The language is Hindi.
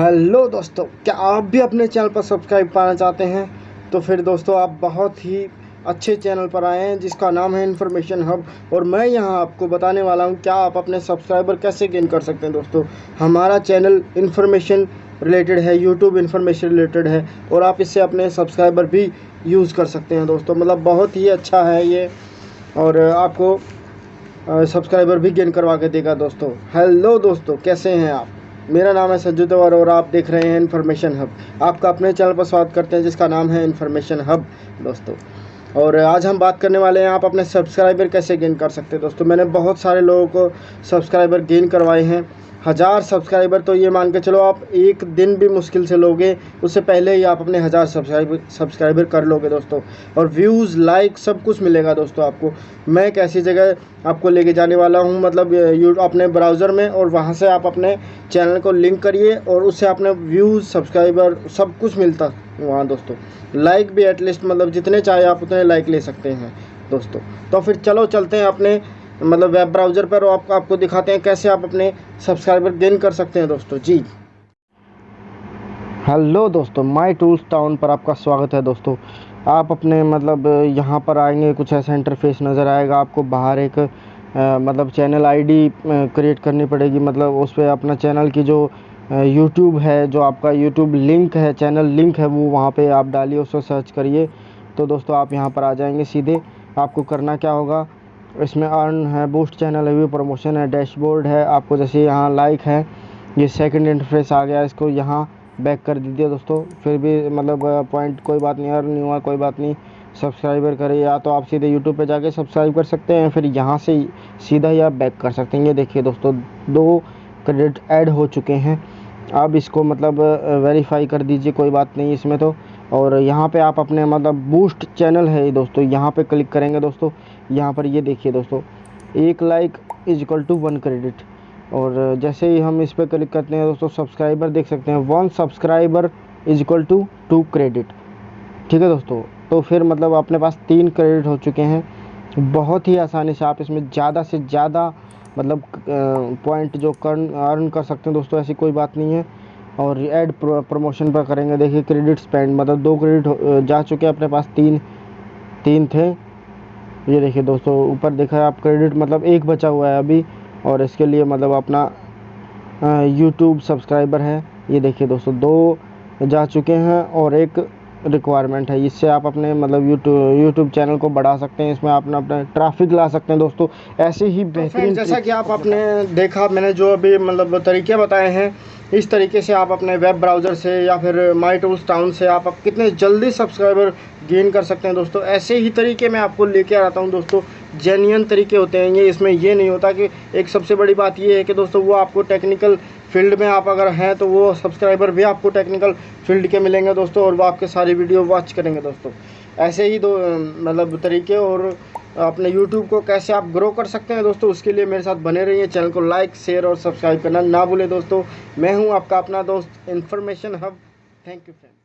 हेलो दोस्तों, क्या आप भी अपने चैनल पर सब्सक्राइब पाना चाहते हैं? तो फिर दोस्तों, आप बहुत ही अच्छे चैनल पर आए हैं, जिसका नाम है इन्फॉर्मेशन हब, और मैं यहाँ आपको बताने वाला हूँ, क्या आप अपने सब्सक्राइबर कैसे गेन कर सकते हैं दोस्तों? हमारा चैनल इन्फॉर्मेशन रिलेटेड है, यूट्यूब इन्फॉर्मेशन रिलेटेड है, और आप इससे अपने सब्सक्राइबर भी यूज़ कर सकते हैं दोस्तों। मतलब बहुत ही अच्छा है ये, और आपको सब्सक्राइबर भी गेन करवा के देगा दोस्तों। हेलो दोस्तों, कैसे हैं आप? मेरा नाम है सज्जू तवर और आप देख रहे हैं इन्फॉर्मेशन हब। आपका अपने चैनल पर स्वागत करते हैं, जिसका नाम है इन्फॉर्मेशन हब। दोस्तों और आज हम बात करने वाले हैं, आप अपने सब्सक्राइबर कैसे गेन कर सकते हैं? दोस्तों, मैंने बहुत सारे लोगों को सब्सक्राइबर गेन करवाए हैं। हज़ार सब्सक्राइबर तो ये मान के चलो आप एक दिन भी मुश्किल से लोगे, उससे पहले ही आप अपने हज़ार सब्सक्राइबर सब्सक्राइबर कर लोगे दोस्तों। और व्यूज़ लाइक सब कुछ मिलेगा दोस्तों आपको। मैं एक ऐसी जगह आपको लेके जाने वाला हूँ मतलब यू, अपने ब्राउज़र में, और वहाँ से आप अपने चैनल को लिंक करिए, और उससे अपने व्यूज़ सब्सक्राइबर सब कुछ मिलता। वहाँ दोस्तों। लाइक भी एटलीस्ट मतलब जितने चाहे आप उतने लाइक ले सकते हैं दोस्तों। तो फिर चलो चलते हैं अपने मतलब वेब ब्राउज़र पर आप, आपको दिखाते हैं कैसे आप अपने सब्सक्राइबर गेन कर सकते हैं दोस्तों। जी। हेलो दोस्तों माय टूल्स टाउन पर आपका स्वागत है दोस्तों। आप अपने मतलब यहाँ पर आएँगे कुछ ऐसा इंटरफेस नज़र आएगा आपको बाहर एक आ, मतलब चैनल आईडी क्रिएट करनी पड़ेगी। मतलब उस पर अपना चैनल की जो यूट्यूब है, जो आपका यूट्यूब लिंक है चैनल लिंक है, वो वहाँ पे आप डालिए, उसको सर्च करिए। तो दोस्तों, आप यहाँ पर आ जाएँगे सीधे। आपको करना क्या होगा? इसमें अर्न है बूस्ट चैनल रिव्यू प्रमोशन है डैशबोर्ड है। आपको जैसे यहाँ लाइक है, ये सेकंड इंटरफेस आ गया, इसको यहाँ बैक कर दीजिए दोस्तों। फिर भी मतलब पॉइंट कोई बात नहीं अर्न नहीं हुआ, कोई बात नहीं। सब्सक्राइबर करें या तो आप सीधे यूट्यूब पे जाके सब्सक्राइब कर सकते हैं, फिर यहाँ से सीधा ही आप बैक कर सकते हैं। ये देखिए दोस्तों, दो क्रेडिट ऐड हो चुके हैं। अब इसको मतलब वेरीफाई कर दीजिए, कोई बात नहीं इसमें तो। और यहाँ पे आप अपने मतलब बूस्ट चैनल है दोस्तों, यहाँ पे क्लिक करेंगे दोस्तों। यहाँ पर ये देखिए दोस्तों, एक like is equal to one credit और जैसे ही हम इस पर क्लिक करते हैं दोस्तों सब्सक्राइबर देख सकते हैं one subscriber is equal to two credit ठीक है दोस्तों? तो फिर मतलब अपने पास तीन क्रेडिट हो चुके हैं। बहुत ही आसानी से आप इसमें ज़्यादा से ज़्यादा मतलब पॉइंट जो कर अर्न कर सकते हैं दोस्तों, ऐसी कोई बात नहीं है। और ऐड प्रमोशन पर करेंगे। देखिए क्रेडिट स्पेंड मतलब दो क्रेडिट जा चुके हैं अपने पास, तीन तीन थे। ये देखिए दोस्तों, ऊपर देखा है आप क्रेडिट मतलब एक बचा हुआ है अभी। और इसके लिए मतलब अपना यूट्यूब सब्सक्राइबर है। ये देखिए दोस्तों, दो जा चुके हैं और एक रिक्वायरमेंट है। इससे आप अपने मतलब यूट्यूब यूट्यूब चैनल को बढ़ा सकते हैं इसमें अपना अपना ट्रैफ़िक ला सकते हैं दोस्तों। ऐसे ही तो बेहतरीन तो जैसा कि आप अपने देखा मैंने जो अभी मतलब तरीके बताए हैं इस तरीके से आप अपने वेब ब्राउज़र से या फिर माई टूल्स टाउन से आप, आप कितने जल्दी सब्सक्राइबर गेन कर सकते हैं दोस्तों। ऐसे ही तरीके मैं आपको लेके आता हूँ दोस्तों। जेन्यन तरीके होते हैं, ये इसमें ये नहीं होता कि एक सबसे बड़ी बात ये है कि दोस्तों वो आपको टेक्निकल फ़ील्ड में आप अगर हैं तो वो सब्सक्राइबर भी आपको टेक्निकल फ़ील्ड के मिलेंगे दोस्तों और वो आपके सारी वीडियो वॉच करेंगे दोस्तों। ऐसे ही दो मतलब तरीके और अपने यूट्यूब को कैसे आप ग्रो कर सकते हैं दोस्तों, उसके लिए मेरे साथ बने रहिए चैनल को लाइक शेयर और सब्सक्राइब करना ना भूलें दोस्तों। मैं हूँ आपका अपना दोस्त information hub thank you friend